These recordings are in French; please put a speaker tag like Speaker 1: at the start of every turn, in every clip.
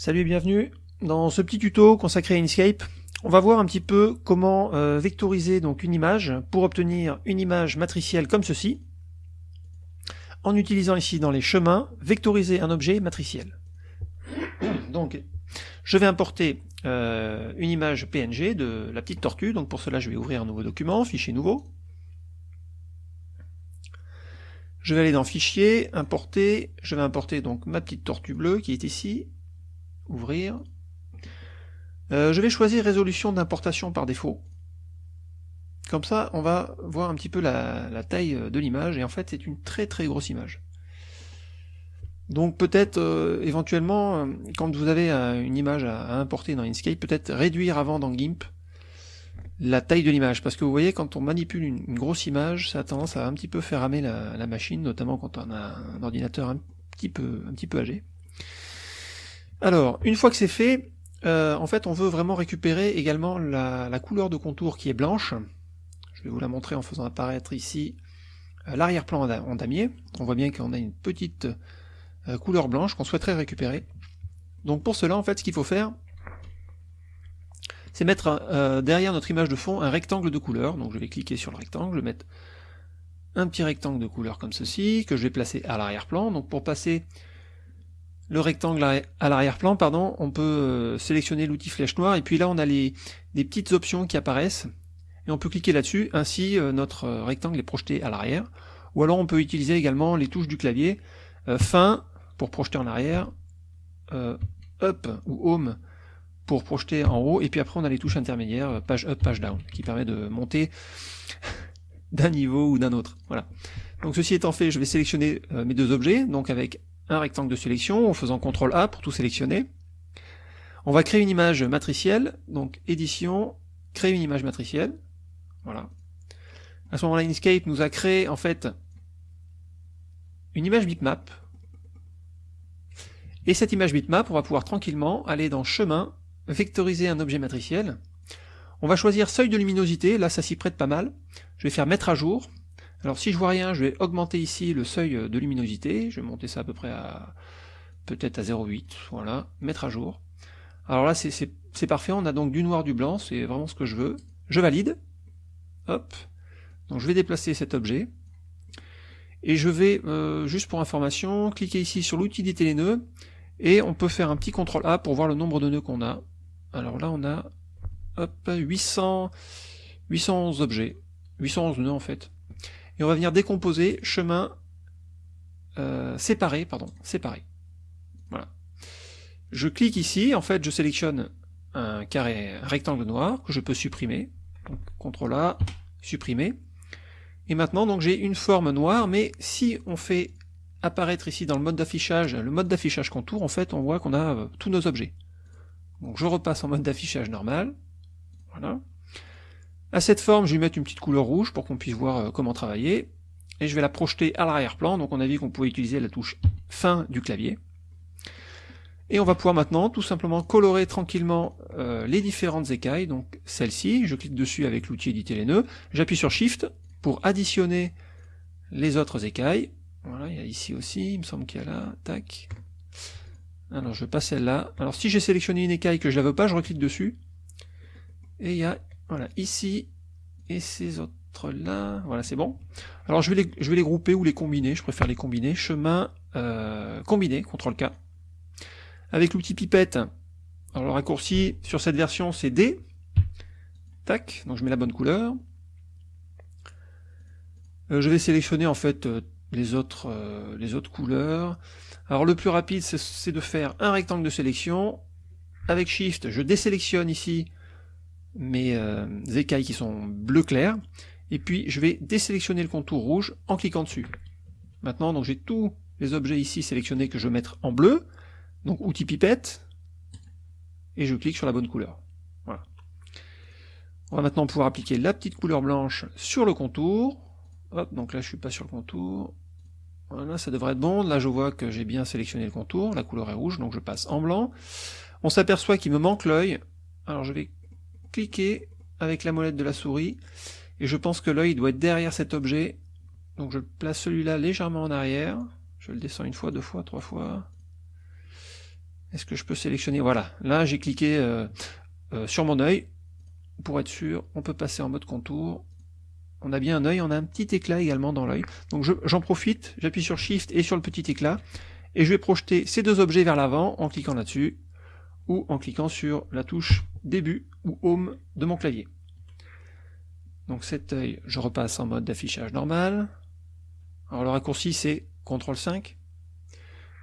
Speaker 1: Salut et bienvenue. Dans ce petit tuto consacré à Inkscape, on va voir un petit peu comment euh, vectoriser donc une image pour obtenir une image matricielle comme ceci, en utilisant ici dans les chemins, vectoriser un objet matriciel. Donc, je vais importer euh, une image PNG de la petite tortue, donc pour cela je vais ouvrir un nouveau document, fichier nouveau. Je vais aller dans Fichier, Importer, je vais importer donc ma petite tortue bleue qui est ici, ouvrir. Euh, je vais choisir résolution d'importation par défaut. Comme ça, on va voir un petit peu la, taille de l'image, et en fait c'est une très très grosse image. Donc peut-être euh, éventuellement, euh, quand vous avez une image à, importer dans Inkscape, peut-être réduire avant dans GIMP la taille de l'image, parce que vous voyez quand on manipule une, grosse image, ça a tendance à un petit peu faire ramer la, machine, notamment quand on a un ordinateur un peu, un petit peu âgé. Alors, une fois que c'est fait, euh, en fait on veut vraiment récupérer également la, couleur de contour qui est blanche. Je vais vous la montrer en faisant apparaître ici euh, l'arrière-plan en damier. On voit bien qu'on a une petite euh, couleur blanche qu'on souhaiterait récupérer. Donc pour cela, en fait, ce qu'il faut faire, c'est mettre derrière notre image de fond un rectangle de couleur. Donc je vais cliquer sur le rectangle, je vais mettre un petit rectangle de couleur comme ceci, que je vais placer à l'arrière-plan. Donc pour passer le rectangle à l'arrière-plan, pardon, on peut euh, sélectionner l'outil flèche noire, et puis là on a les, des petites options qui apparaissent, et on peut cliquer là-dessus, ainsi euh, notre euh, rectangle est projeté à l'arrière, ou alors on peut utiliser également les touches du clavier, fin pour projeter en arrière, up ou home pour projeter en haut, et puis après on a les touches intermédiaires, page up, page down, qui permet de monter d'un niveau ou d'un autre. Voilà. Donc ceci étant fait, je vais sélectionner mes deux objets, donc avec un rectangle de sélection en faisant CTRL A pour tout sélectionner. On va créer une image matricielle, donc édition, créer une image matricielle. Voilà. À ce moment-là, Inkscape nous a créé en fait une image bitmap. Et cette image bitmap, on va pouvoir tranquillement aller dans chemin, vectoriser un objet matriciel. On va choisir seuil de luminosité, là ça s'y prête pas mal. Je vais faire mettre à jour, alors si je vois rien, je vais augmenter ici le seuil de luminosité, je vais monter ça à peu près à peut-être à 0,8, voilà, mettre à jour. Alors là c'est parfait, on a donc du noir, du blanc, c'est vraiment ce que je veux. Je valide, hop, donc je vais déplacer cet objet, et je vais, euh, juste pour information, cliquer ici sur l'outil d'éditer les nœuds, et on peut faire un petit CTRL A pour voir le nombre de nœuds qu'on a. Alors là on a hop, 800, 811 objets, 811 nœuds en fait et on va venir décomposer chemin euh, séparé, pardon, séparé. Voilà. Je clique ici, en fait je sélectionne un carré un rectangle noir que je peux supprimer. Donc CTRL A, supprimer. Et maintenant donc j'ai une forme noire, mais si on fait apparaître ici dans le mode d'affichage, le mode d'affichage contour, en fait on voit qu'on a euh, tous nos objets. Donc je repasse en mode d'affichage normal. Voilà. À cette forme, je vais mettre une petite couleur rouge pour qu'on puisse voir euh, comment travailler. Et je vais la projeter à l'arrière-plan, donc on a vu qu'on pouvait utiliser la touche fin du clavier. Et on va pouvoir maintenant tout simplement colorer tranquillement euh, les différentes écailles, donc celle-ci, je clique dessus avec l'outil éditer les nœuds, j'appuie sur Shift pour additionner les autres écailles. Voilà, il y a ici aussi, il me semble qu'il y a là, tac. Alors je passe celle-là. Alors si j'ai sélectionné une écaille que je la veux pas, je reclique dessus. Et il y a voilà, ici, et ces autres-là, voilà, c'est bon. Alors je vais, les, je vais les grouper ou les combiner, je préfère les combiner. Chemin euh, combiné, CTRL K. Avec l'outil pipette, alors le raccourci sur cette version c'est D. Tac, donc je mets la bonne couleur. Euh, je vais sélectionner en fait euh, les, autres, les autres couleurs. Alors le plus rapide c'est de faire un rectangle de sélection. Avec Shift, je désélectionne ici mes euh, écailles qui sont bleu clair, et puis je vais désélectionner le contour rouge en cliquant dessus. Maintenant, donc j'ai tous les objets ici sélectionnés que je vais mettre en bleu, donc outil pipette, et je clique sur la bonne couleur. Voilà. On va maintenant pouvoir appliquer la petite couleur blanche sur le contour. Hop, donc là je suis pas sur le contour. Voilà, ça devrait être bon. Là je vois que j'ai bien sélectionné le contour, la couleur est rouge, donc je passe en blanc. On s'aperçoit qu'il me manque l'œil. Alors je vais cliquer avec la molette de la souris, et je pense que l'œil doit être derrière cet objet, donc je place celui-là légèrement en arrière, je le descends une fois, deux fois, trois fois, Est-ce que je peux sélectionner? Voilà, là j'ai cliqué euh, euh, sur mon œil. Pour être sûr, on peut passer en mode contour. On a bien un œil, on a un petit éclat également dans l'œil. Donc j'en profite, j'appuie sur Shift et sur le petit éclat. Et je vais projeter ces deux objets vers l'avant en cliquant là-dessus. Ou en cliquant sur la touche début ou home de mon clavier. Donc cet œil, je repasse en mode d'affichage normal. Alors le raccourci c'est CTRL 5.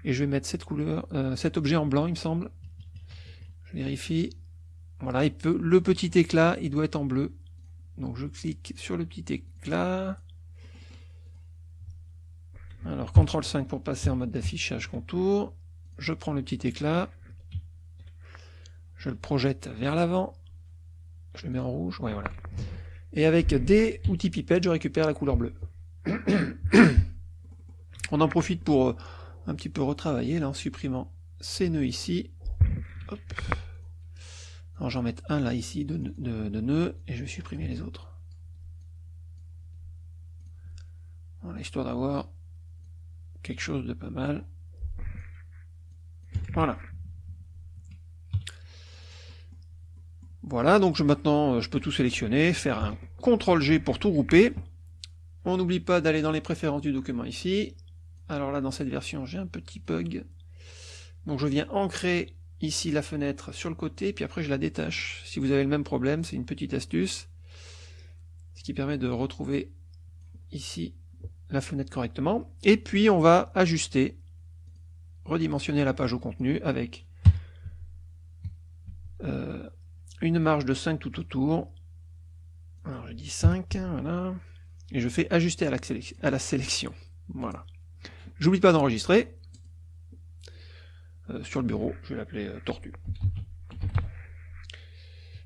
Speaker 1: Et je vais mettre cette couleur, euh, cet objet en blanc il me semble. Je vérifie. Voilà, il peut, le petit éclat, il doit être en bleu. Donc je clique sur le petit éclat. Alors CTRL 5 pour passer en mode d'affichage contour. Je prends le petit éclat. Je le projette vers l'avant. Je le mets en rouge. Voilà. Et avec des outils pipettes, je récupère la couleur bleue. On en profite pour euh, un petit peu retravailler là en supprimant ces nœuds ici. J'en mets un là ici de, de, nœuds et je vais supprimer les autres. Voilà, histoire d'avoir quelque chose de pas mal. Voilà. Voilà, donc je, maintenant euh, je peux tout sélectionner, faire un CTRL G pour tout grouper. On n'oublie pas d'aller dans les préférences du document ici. Alors là, dans cette version, j'ai un petit bug. Donc je viens ancrer ici la fenêtre sur le côté, puis après je la détache. Si vous avez le même problème, c'est une petite astuce. Ce qui permet de retrouver ici la fenêtre correctement. Et puis on va ajuster, redimensionner la page au contenu avec euh, une marge de 5 tout autour. Alors je dis 5, voilà. Et je fais ajuster à la, sélection. Voilà. J'oublie pas d'enregistrer. Euh, sur le bureau, je vais l'appeler euh, Tortue.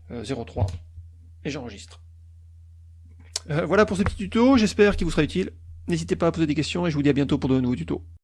Speaker 1: 03. Euh, Et j'enregistre. voilà pour ce petit tuto, j'espère qu'il vous sera utile. N'hésitez pas à poser des questions et je vous dis à bientôt pour de nouveaux tutos.